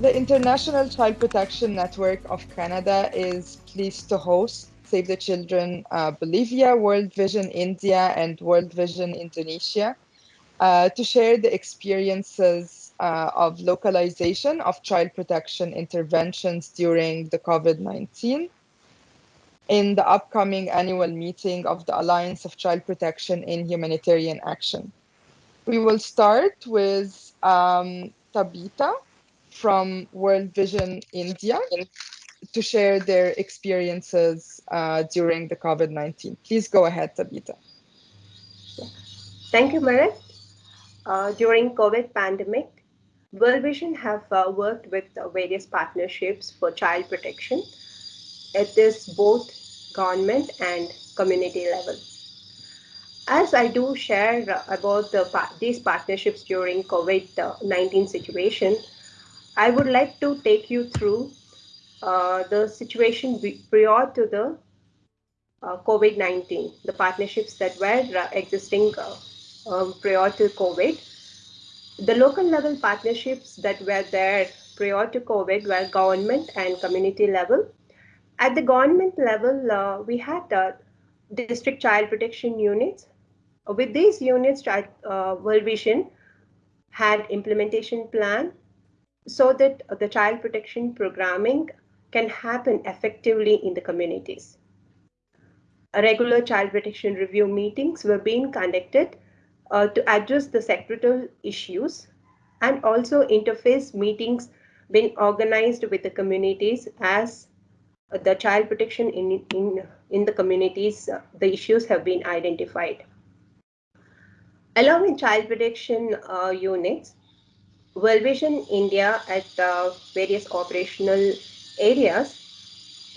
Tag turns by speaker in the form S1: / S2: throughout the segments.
S1: the International Child Protection Network of Canada is pleased to host Save the Children uh, Bolivia, World Vision India, and World Vision Indonesia uh, to share the experiences uh, of localization of child protection interventions during the COVID-19 in the upcoming annual meeting of the Alliance of Child Protection in Humanitarian Action. We will start with um, Tabita from World Vision India to share their experiences uh, during the COVID-19. Please go ahead, Tabita.
S2: Thank you, Marit. Uh, during COVID pandemic, World Vision have uh, worked with uh, various partnerships for child protection. It is both government and community level. As I do share about the, these partnerships during COVID-19 situation, I would like to take you through uh, the situation prior to the uh, COVID-19, the partnerships that were uh, existing uh, um, prior to COVID. The local level partnerships that were there prior to COVID were government and community level. At the government level, uh, we had uh, district child protection units. With these units, uh, World Vision had implementation plan so that the child protection programming can happen effectively in the communities. Regular child protection review meetings were being conducted uh, to address the sectoral issues and also interface meetings being organized with the communities as the child protection in, in, in the communities, uh, the issues have been identified. Along with child protection uh, units, World Vision India at uh, various operational areas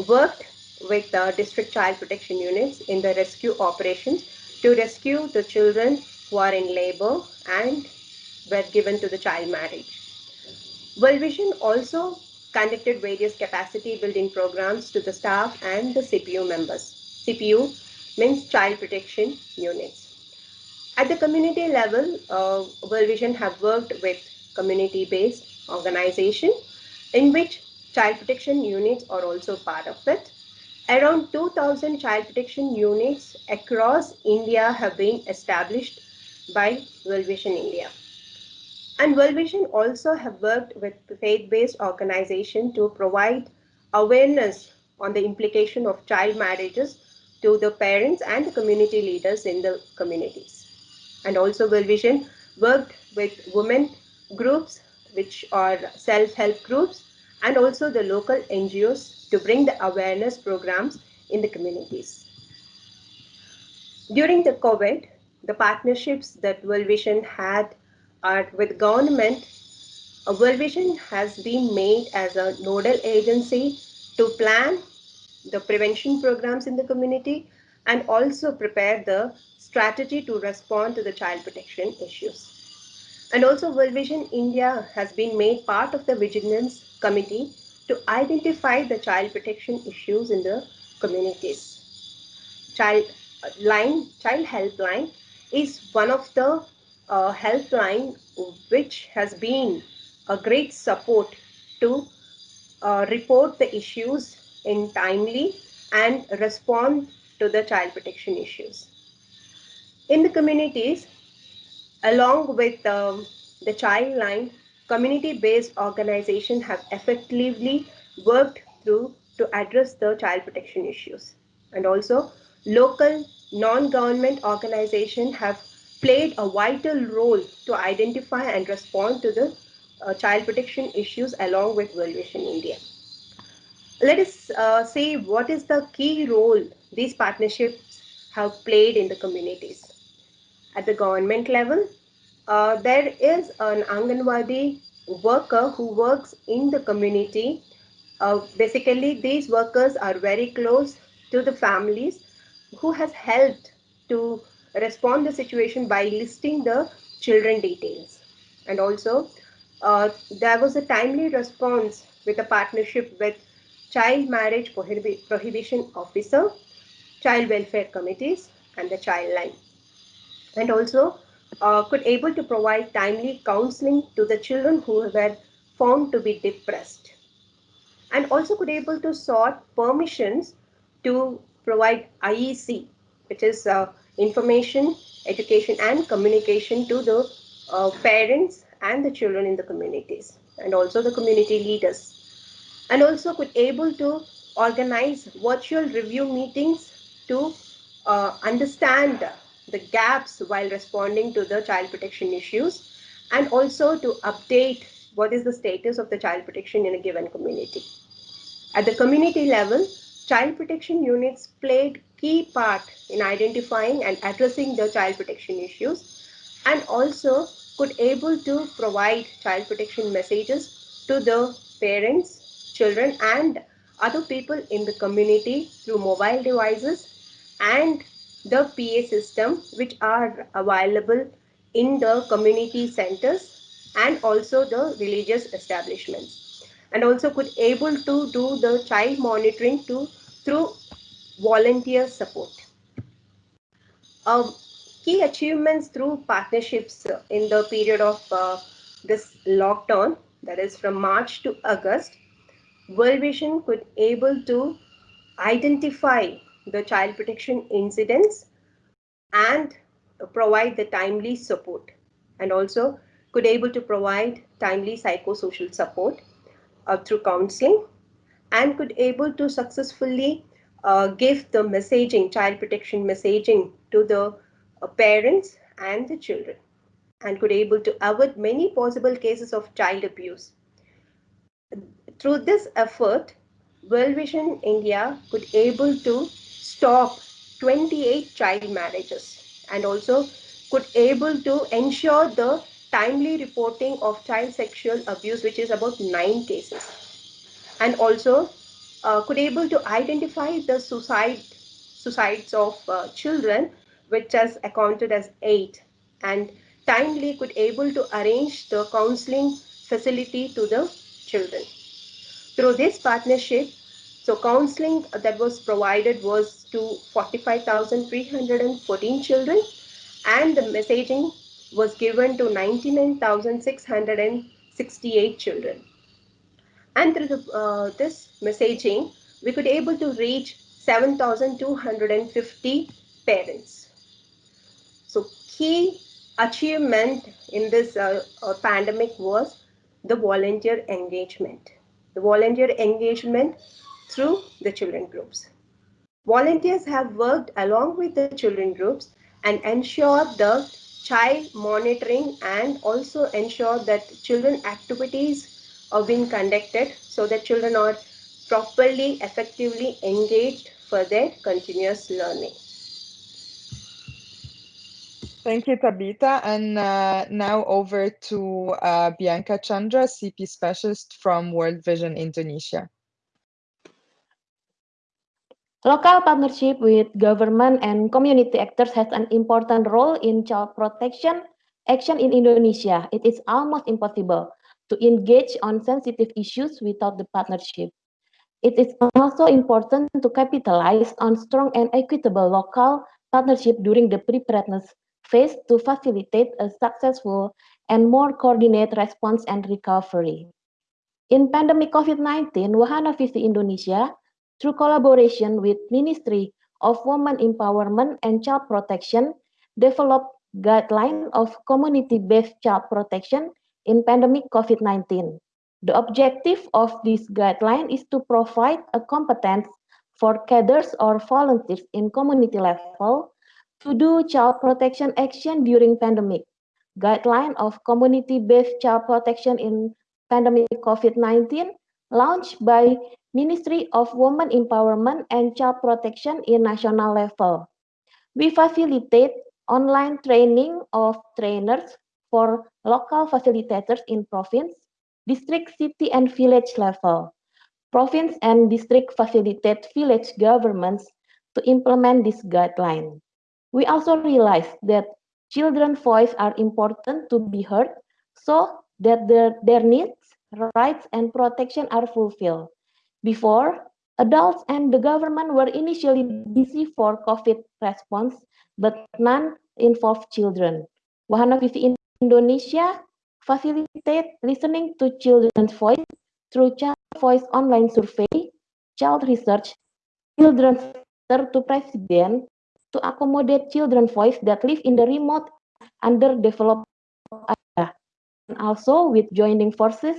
S2: worked with uh, district child protection units in the rescue operations to rescue the children who are in labor and were given to the child marriage. World Vision also conducted various capacity building programs to the staff and the CPU members. CPU means child protection units. At the community level, uh, World Vision have worked with community-based organization in which child protection units are also part of it. Around 2000 child protection units across India have been established by World Vision India. And World Vision also have worked with faith-based organization to provide awareness on the implication of child marriages to the parents and the community leaders in the communities. And also World Vision worked with women groups, which are self-help groups, and also the local NGOs to bring the awareness programs in the communities. During the COVID, the partnerships that World Vision had are with government, a World Vision has been made as a nodal agency to plan the prevention programs in the community and also prepare the strategy to respond to the child protection issues. And also World Vision India has been made part of the Vigilance Committee to identify the child protection issues in the communities. Child line, child helpline is one of the uh, helpline which has been a great support to uh, report the issues in timely and respond to the child protection issues. In the communities, along with um, the child line, community-based organizations have effectively worked through to address the child protection issues. And also, local non-government organizations have played a vital role to identify and respond to the uh, child protection issues along with World Vision India. Let us uh, see what is the key role these partnerships have played in the communities. At the government level, uh, there is an Anganwadi worker who works in the community. Uh, basically, these workers are very close to the families who has helped to respond the situation by listing the children details. And also, uh, there was a timely response with a partnership with Child Marriage Prohib Prohibition Officer, Child Welfare Committees, and the Child Line. And also, uh, could able to provide timely counseling to the children who were found to be depressed. And also could able to sort permissions to provide IEC, which is uh, information, education and communication to the uh, parents and the children in the communities and also the community leaders. And also could able to organize virtual review meetings to uh, understand the gaps while responding to the child protection issues and also to update what is the status of the child protection in a given community. At the community level, child protection units played key part in identifying and addressing the child protection issues and also could able to provide child protection messages to the parents, children and other people in the community through mobile devices and the PA system which are available in the community centers and also the religious establishments and also could able to do the child monitoring to through volunteer support. Uh, key achievements through partnerships in the period of uh, this lockdown that is from March to August World Vision could able to identify the child protection incidents and provide the timely support. And also could able to provide timely psychosocial support uh, through counseling and could able to successfully uh, give the messaging, child protection messaging to the uh, parents and the children and could able to avoid many possible cases of child abuse. Through this effort, World Vision India could able to stop 28 child marriages and also could able to ensure the timely reporting of child sexual abuse, which is about nine cases. And also uh, could able to identify the suicide suicides of uh, children, which has accounted as eight and timely could able to arrange the counseling facility to the children. Through this partnership, so counseling that was provided was to 45,314 children and the messaging was given to 99,668 children. And through the, uh, this messaging, we could able to reach 7,250 parents. So key achievement in this uh, uh, pandemic was the volunteer engagement the volunteer engagement through the children groups. Volunteers have worked along with the children groups and ensure the child monitoring and also ensure that children activities are being conducted so that children are properly, effectively engaged for their continuous learning.
S1: Thank you, Tabitha. And uh, now over to uh, Bianca Chandra, CP Specialist from World Vision Indonesia.
S3: Local partnership with government and community actors has an important role in child protection action in Indonesia. It is almost impossible to engage on sensitive issues without the partnership. It is also important to capitalize on strong and equitable local partnership during the preparedness phase to facilitate a successful and more coordinated response and recovery. In pandemic COVID-19, Wahana Visi Indonesia, through collaboration with Ministry of Women Empowerment and Child Protection, developed guideline of community-based child protection in pandemic COVID-19. The objective of this guideline is to provide a competence for cadres or volunteers in community level to do child protection action during pandemic, guideline of community-based child protection in pandemic COVID-19 launched by Ministry of Women Empowerment and Child Protection in national level. We facilitate online training of trainers for local facilitators in province, district, city, and village level. Province and district facilitate village governments to implement this guideline. We also realize that children's voice are important to be heard so that their, their needs, rights, and protection are fulfilled. Before, adults and the government were initially busy for COVID response, but none involved children. Wahana Visi Indonesia facilitate listening to children's voice through Child Voice online survey, child research, children's letter to president to accommodate children's voice that live in the remote underdeveloped area. And also with joining forces,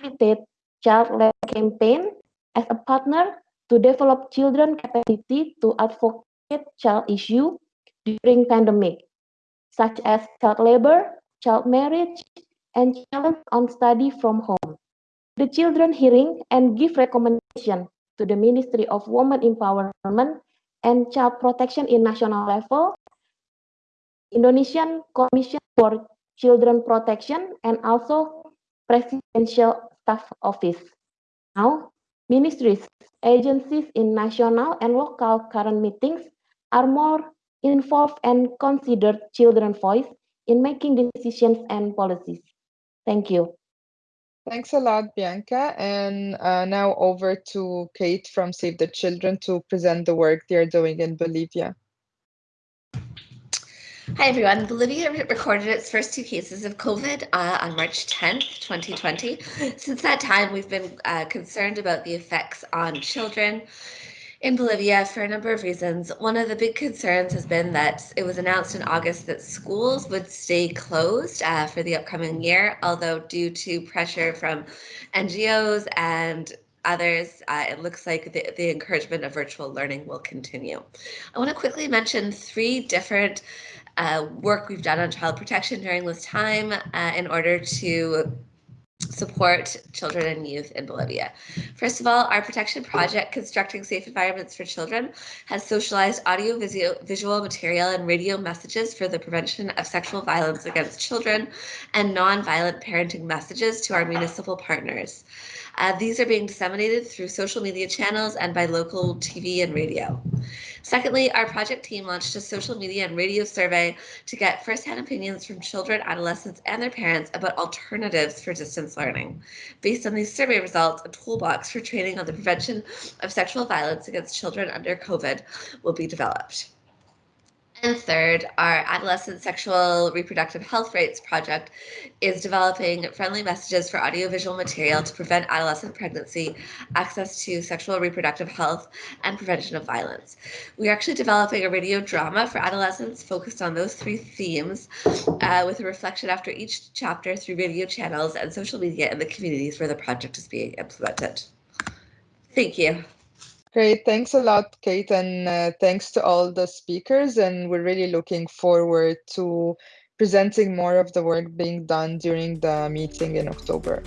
S3: facilitate child led campaign as a partner to develop children capacity to advocate child issue during pandemic, such as child labor, child marriage, and challenge on study from home. The children hearing and give recommendation to the Ministry of Women Empowerment and Child Protection in national level, Indonesian Commission for Children Protection, and also Presidential Staff Office. Now, ministries, agencies in national and local current meetings are more involved and consider children's voice in making decisions and policies. Thank you.
S1: Thanks a lot, Bianca. And uh, now over to Kate from Save the Children to present the work they're doing in Bolivia.
S4: Hi, everyone. Bolivia recorded its first two cases of COVID uh, on March 10th, 2020. Since that time, we've been uh, concerned about the effects on children in Bolivia for a number of reasons. One of the big concerns has been that it was announced in August that schools would stay closed uh, for the upcoming year, although due to pressure from NGOs and others, uh, it looks like the, the encouragement of virtual learning will continue. I want to quickly mention three different uh, work we've done on child protection during this time uh, in order to support children and youth in Bolivia. First of all, our protection project, Constructing Safe Environments for Children, has socialized audio, visual material, and radio messages for the prevention of sexual violence against children and non-violent parenting messages to our municipal partners. Uh, these are being disseminated through social media channels and by local TV and radio. Secondly, our project team launched a social media and radio survey to get firsthand opinions from children, adolescents, and their parents about alternatives for distance learning. Based on these survey results, a toolbox for training on the prevention of sexual violence against children under COVID will be developed. And third, our Adolescent Sexual Reproductive Health Rights Project is developing friendly messages for audiovisual material to prevent adolescent pregnancy, access to sexual reproductive health, and prevention of violence. We are actually developing a radio drama for adolescents focused on those three themes uh, with a reflection after each chapter through radio channels and social media in the communities where the project is being implemented. Thank you.
S1: Great. Thanks a lot, Kate, and uh, thanks to all the speakers. And we're really looking forward to presenting more of the work being done during the meeting in October.